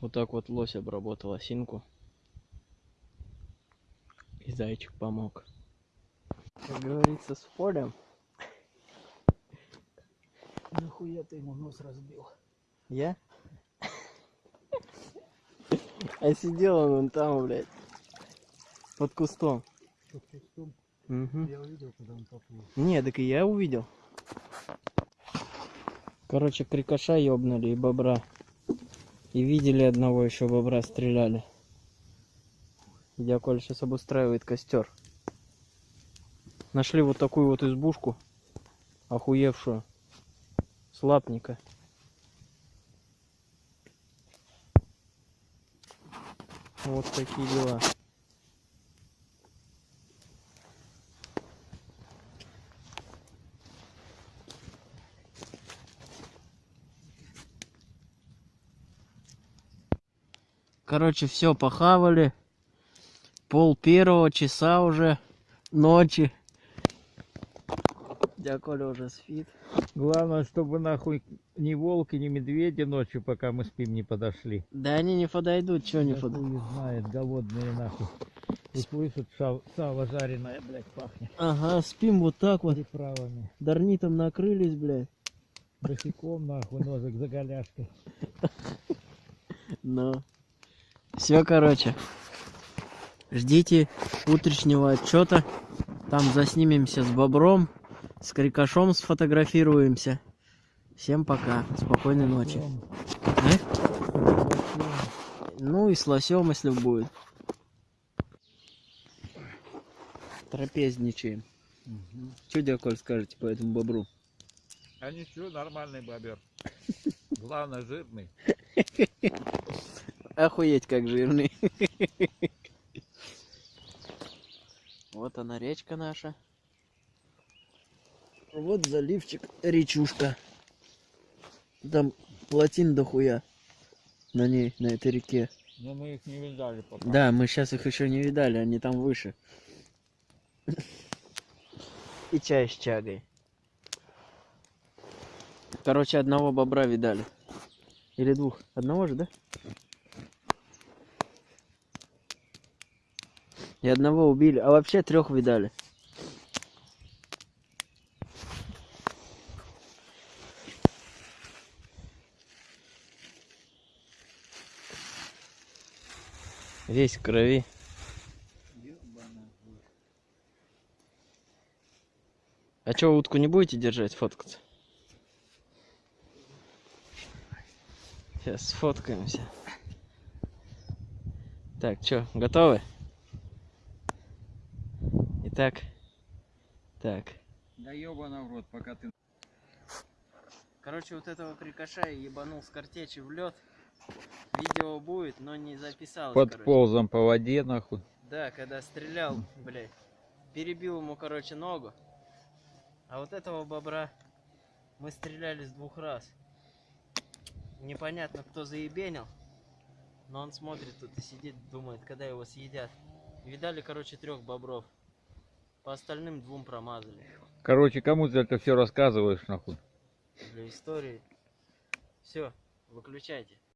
Вот так вот лось обработал осинку. И зайчик помог. Как говорится, с полем. Нахуя ты ему нос разбил? Я? А сидел он вон там, блядь. Под кустом. Под кустом. Мгм. Я увидел, когда он поплыл. Не, так и я увидел. Короче, крикоша ёбнули и бобра. И видели одного еще бобра, стреляли. Дядя сейчас обустраивает костер. Нашли вот такую вот избушку, охуевшую, с лапника. Вот такие дела. Короче, все похавали. Пол первого часа уже ночи. Дядя Коля уже спит. Главное, чтобы нахуй ни волки, ни медведи ночью, пока мы спим, не подошли. Да они не подойдут, что не подойдут. хуй знает, голодные нахуй. И слышат, сало жареное, блядь, пахнет. Ага, спим вот так вот. Приправами. Дарнитом накрылись, блядь. Босиком, нахуй, ножик за голяшкой. Ну. Все, короче. Ждите утреннего отчета. Там заснимемся с бобром, с крикошом сфотографируемся. Всем пока. Спокойной ночи. Э? Ну и с лосем, если будет. Трапезничаем. Что, дядя скажете по этому бобру? А ничего, нормальный бобер. Главное, жирный. Охуеть, как жирный. Вот она, речка наша. Вот заливчик, речушка. Там плотин дохуя на ней, на этой реке. Но мы их не видали пока. Да, мы сейчас их еще не видали, они там выше. И чай с чагой. Короче, одного бобра видали. Или двух. Одного же, да? И одного убили. А вообще трех видали. Весь в крови. А чё, утку не будете держать, фоткаться? Сейчас сфоткаемся. Так, чё, готовы? Итак, так. Да ебаный в рот, пока ты... Короче, вот этого крикоша я ебанул с картечи в лед. Видео будет, но не записалось. Под короче. ползом по воде, нахуй. Да, когда стрелял, блядь. Перебил ему, короче, ногу. А вот этого бобра мы стреляли с двух раз. Непонятно, кто заебенил. Но он смотрит тут и сидит, думает, когда его съедят. Видали, короче, трех бобров. По остальным двум промазали. Короче, кому ты это все рассказываешь, нахуй? Для истории. Все, выключайте.